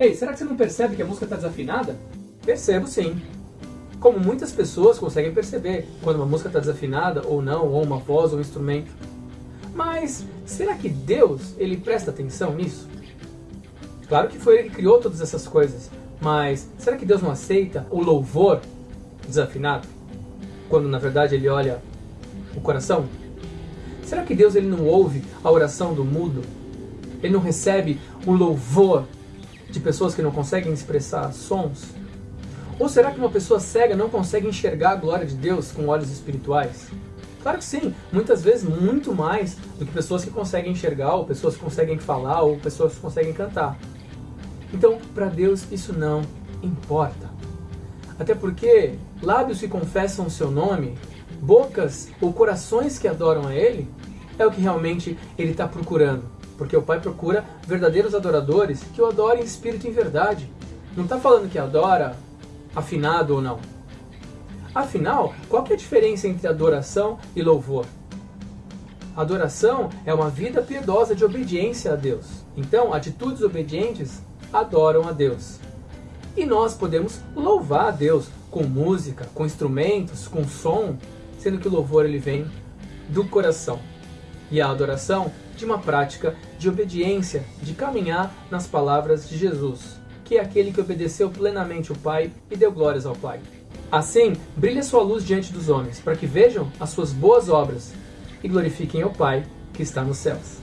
Ei, será que você não percebe que a música está desafinada? Percebo sim. Como muitas pessoas conseguem perceber quando uma música está desafinada ou não, ou uma voz ou um instrumento. Mas será que Deus ele presta atenção nisso? Claro que foi ele que criou todas essas coisas, mas será que Deus não aceita o louvor desafinado? Quando na verdade ele olha o coração? Será que Deus ele não ouve a oração do mudo? Ele não recebe o louvor de pessoas que não conseguem expressar sons? Ou será que uma pessoa cega não consegue enxergar a glória de Deus com olhos espirituais? Claro que sim, muitas vezes muito mais do que pessoas que conseguem enxergar, ou pessoas que conseguem falar, ou pessoas que conseguem cantar. Então, para Deus isso não importa. Até porque lábios que confessam o seu nome, bocas ou corações que adoram a Ele, é o que realmente Ele está procurando. Porque o Pai procura verdadeiros adoradores que o adorem em espírito e em verdade. Não está falando que adora afinado ou não. Afinal, qual é a diferença entre adoração e louvor? Adoração é uma vida piedosa de obediência a Deus. Então, atitudes obedientes adoram a Deus. E nós podemos louvar a Deus com música, com instrumentos, com som, sendo que o louvor ele vem do coração. E a adoração de uma prática de obediência, de caminhar nas palavras de Jesus, que é aquele que obedeceu plenamente o Pai e deu glórias ao Pai. Assim, brilhe sua luz diante dos homens, para que vejam as suas boas obras e glorifiquem o Pai que está nos céus.